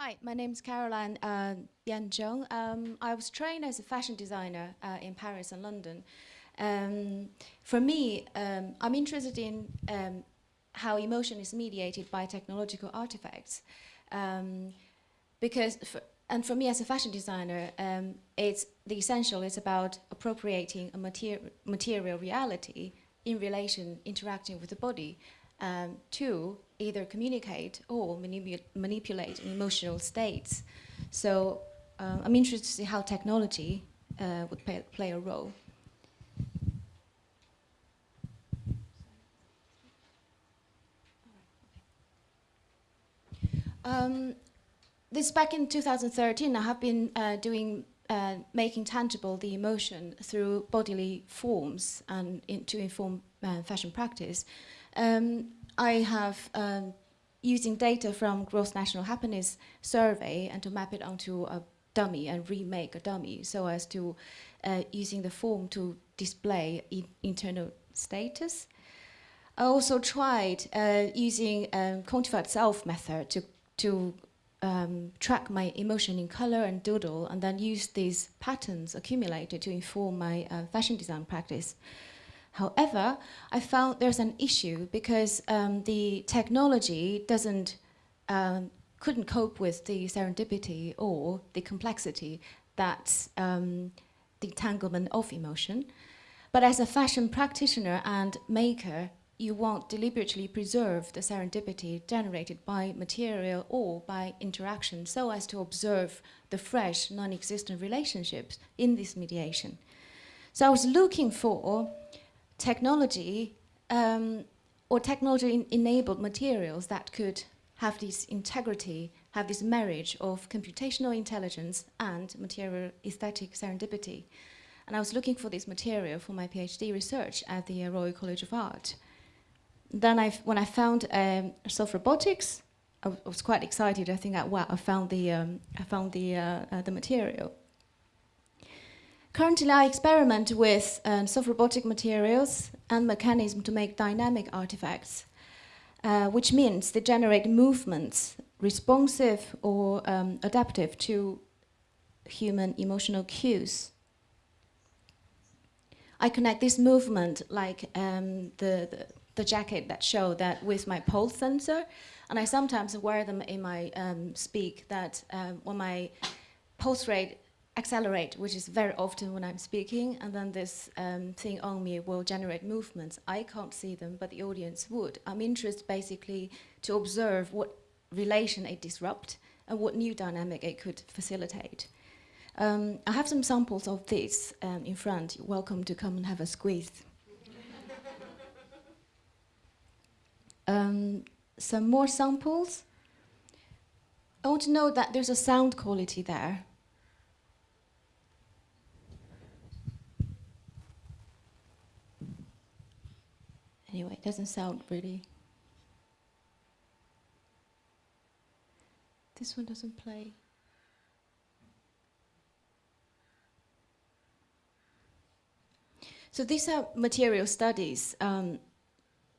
Hi, my name is Caroline uh, Yan Zheng. Um, I was trained as a fashion designer uh, in Paris and London. Um, for me, um, I'm interested in um, how emotion is mediated by technological artifacts. Um, because, for, and for me as a fashion designer, um, it's the essential is about appropriating a mater material reality in relation, interacting with the body um, to either communicate or manipu manipulate emotional states. So uh, I'm interested to see how technology uh, would play, play a role. Um, this back in 2013, I have been uh, doing uh, making tangible the emotion through bodily forms and in, to inform uh, fashion practice. Um, I have um, using data from Gross National Happiness Survey and to map it onto a dummy and remake a dummy so as to uh, using the form to display internal status. I also tried uh, using um, quantified self method to, to um, track my emotion in color and doodle and then use these patterns accumulated to inform my uh, fashion design practice. However, I found there's an issue because um, the technology doesn't, um, couldn't cope with the serendipity or the complexity that um, the entanglement of emotion. But as a fashion practitioner and maker, you won't deliberately preserve the serendipity generated by material or by interaction so as to observe the fresh, non-existent relationships in this mediation. So I was looking for technology um, or technology-enabled materials that could have this integrity, have this marriage of computational intelligence and material aesthetic serendipity. And I was looking for this material for my PhD research at the Royal College of Art then I, when I found um, soft robotics, I, was quite excited. I think, I, wow, I found the, um, I found the, uh, uh, the material. Currently, I experiment with um, soft-robotic materials and mechanisms to make dynamic artifacts, uh, which means they generate movements responsive or um, adaptive to human emotional cues. I connect this movement like um, the, the, the jacket that show that with my pulse sensor, and I sometimes wear them in my um, speak that um, when my pulse rate accelerate, which is very often when I'm speaking, and then this um, thing on me will generate movements. I can't see them, but the audience would. I'm interested basically to observe what relation it disrupt and what new dynamic it could facilitate. Um, I have some samples of this um, in front. You're welcome to come and have a squeeze. um, some more samples. I want to know that there's a sound quality there. Anyway, it doesn't sound really... This one doesn't play. So these are material studies um,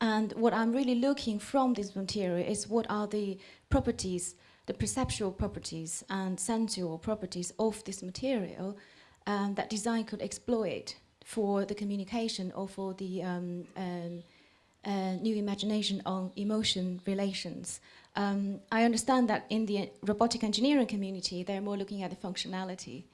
and what I'm really looking from this material is what are the properties, the perceptual properties and sensual properties of this material um, that design could exploit for the communication or for the um, um, new imagination on emotion relations. Um, I understand that in the robotic engineering community, they're more looking at the functionality.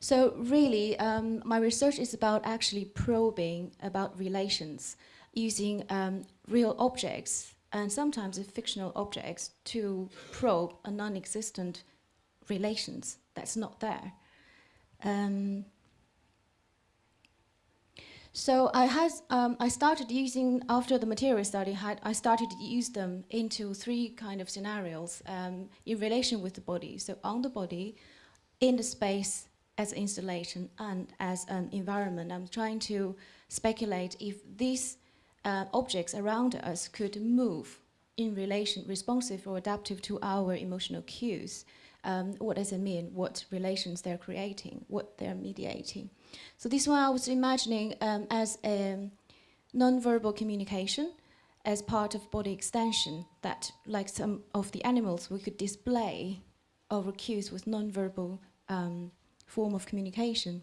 So really, um, my research is about actually probing about relations using um, real objects and sometimes fictional objects to probe a non-existent relations that's not there. Um, so I had, um, I started using, after the material study, had, I started to use them into three kind of scenarios um, in relation with the body. So on the body, in the space, as installation and as an environment. I'm trying to speculate if these uh, objects around us could move in relation, responsive or adaptive to our emotional cues. Um, what does it mean? What relations they're creating? What they're mediating? So this one I was imagining um, as a non-verbal communication as part of body extension that, like some of the animals, we could display our cues with non-verbal um, form of communication.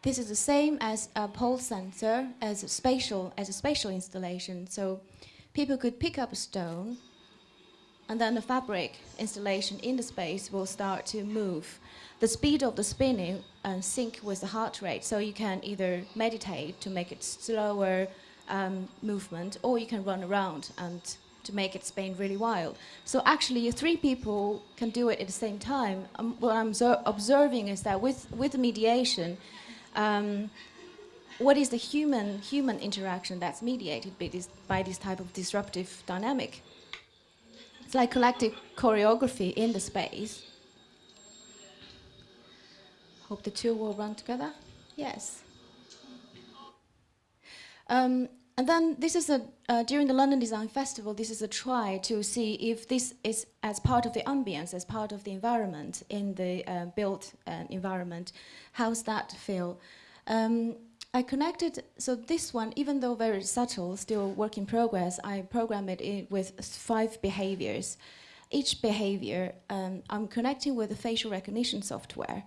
This is the same as a pulse sensor, as a spatial, as a spatial installation. So people could pick up a stone, and then the fabric installation in the space will start to move. The speed of the spinning and sync with the heart rate, so you can either meditate to make it slower um, movement, or you can run around and to make it spin really wild. So actually, three people can do it at the same time. Um, what I'm observing is that with with mediation, um, what is the human human interaction that's mediated by this by this type of disruptive dynamic? It's like collective choreography in the space. Hope the two will run together. Yes. Um, and then this is a, uh, during the London Design Festival, this is a try to see if this is as part of the ambience, as part of the environment in the uh, built uh, environment, how's that feel? Um, I connected, so this one, even though very subtle, still work in progress, I programmed it with five behaviors. Each behavior, um, I'm connecting with the facial recognition software.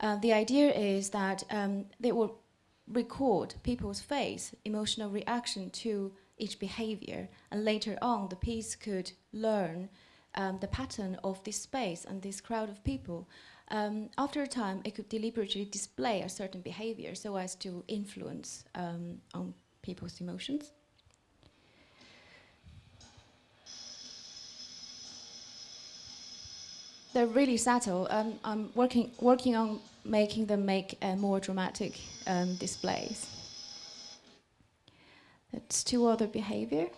Uh, the idea is that um, they will record people's face, emotional reaction to each behavior, and later on the piece could learn um, the pattern of this space and this crowd of people. Um, after a time, it could deliberately display a certain behavior so as to influence um, on people's emotions. They're really subtle. Um, I'm working working on making them make uh, more dramatic um, displays. That's two other behavior.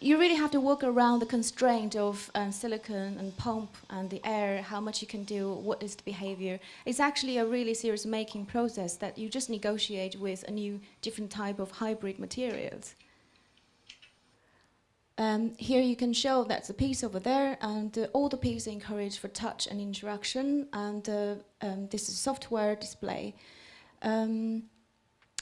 You really have to work around the constraint of uh, silicon and pump and the air, how much you can do, what is the behavior. It's actually a really serious making process that you just negotiate with a new different type of hybrid materials. Um, here you can show that's a piece over there, and uh, all the pieces encourage for touch and interaction, and uh, um, this is software display. Um,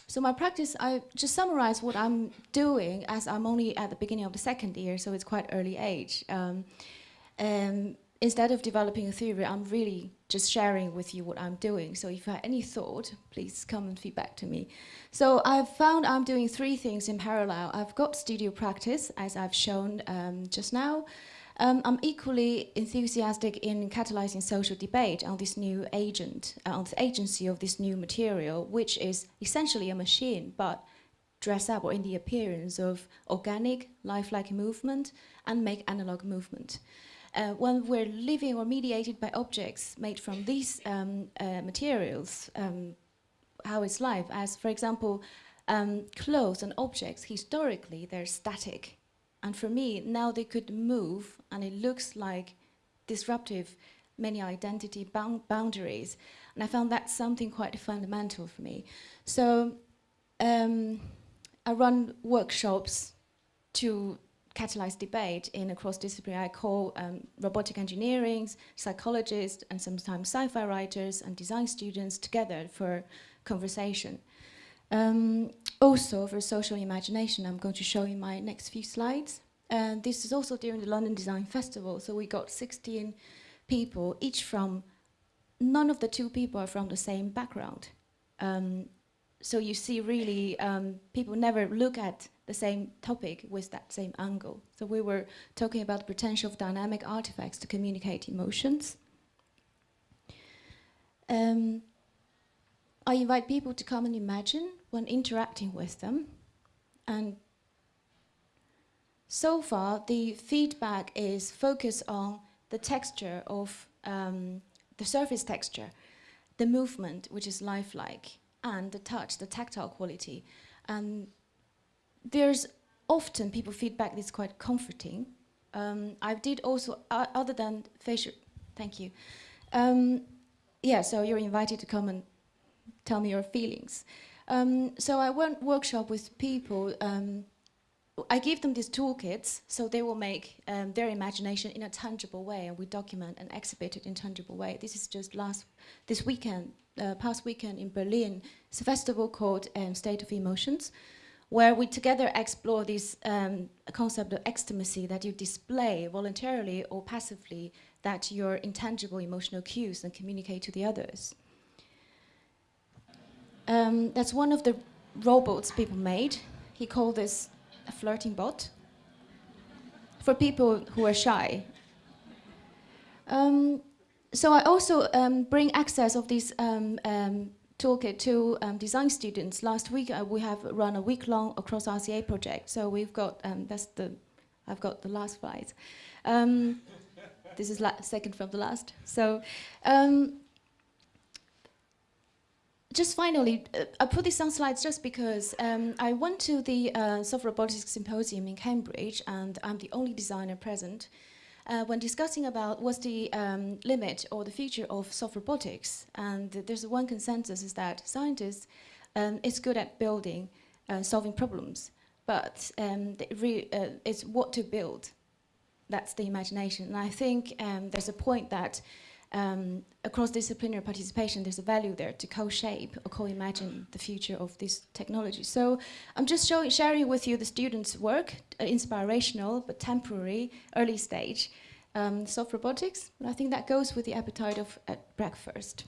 so my practice, I just summarize what I'm doing as I'm only at the beginning of the second year, so it's quite early age. Um, um, instead of developing a theory, I'm really just sharing with you what I'm doing. So if you have any thought, please come and feedback to me. So I've found I'm doing three things in parallel. I've got studio practice, as I've shown um, just now. Um, I'm equally enthusiastic in catalyzing social debate on this new agent, uh, on the agency of this new material, which is essentially a machine, but dress up or in the appearance of organic, lifelike movement and make analog movement uh, when we're living or mediated by objects made from these um, uh, materials, um, how it's life, as for example, um, clothes and objects, historically they're static. And for me, now they could move and it looks like disruptive many identity bound boundaries. And I found that something quite fundamental for me. So um, I run workshops to catalyze debate in a cross-disciplinary, I call um, robotic engineering, psychologists, and sometimes sci-fi writers and design students together for conversation. Um, also, for social imagination, I'm going to show you my next few slides. And this is also during the London Design Festival, so we got 16 people, each from, none of the two people are from the same background. Um, so you see really, um, people never look at the same topic with that same angle. So we were talking about the potential of dynamic artifacts to communicate emotions. Um, I invite people to come and imagine when interacting with them. And so far, the feedback is focused on the texture of um, the surface texture, the movement, which is lifelike, and the touch, the tactile quality. And there's often people feedback that's quite comforting. Um, I did also, uh, other than facial, thank you. Um, yeah, so you're invited to come and tell me your feelings. Um, so I went workshop with people um, I give them these toolkits so they will make um, their imagination in a tangible way and we document and exhibit it in tangible way. This is just last, this weekend, uh, past weekend in Berlin. It's a festival called um, State of Emotions where we together explore this um, concept of ecstasy that you display voluntarily or passively that your intangible emotional cues and communicate to the others. Um, that's one of the robots people made. He called this a flirting bot for people who are shy. Um, so I also um, bring access of this um, um, toolkit to um, design students. Last week uh, we have run a week-long across RCA project. So we've got that's the I've got the last slide. this is second from the last. So just finally, uh, I put this on slides just because um, I went to the uh, Soft Robotics Symposium in Cambridge, and I'm the only designer present. Uh, when discussing about what's the um, limit or the future of soft robotics, and there's one consensus is that scientists um, is good at building, uh, solving problems, but um, uh, it's what to build. That's the imagination, and I think um, there's a point that um, across disciplinary participation, there's a value there to co-shape or co-imagine the future of this technology. So I'm just showing, sharing with you the students' work, uh, inspirational but temporary, early stage, um, soft robotics. And I think that goes with the appetite of at breakfast.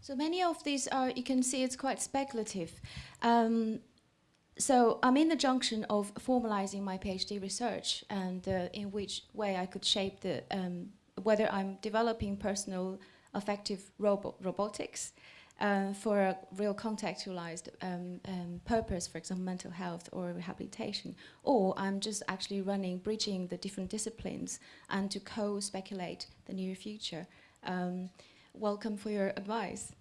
So many of these are, you can see it's quite speculative. Um, so I'm in the junction of formalizing my PhD research and uh, in which way I could shape the, um, whether I'm developing personal affective robo robotics uh, for a real contextualized um, um, purpose, for example, mental health or rehabilitation, or I'm just actually running, bridging the different disciplines and to co-speculate the near future. Welcome for your advice.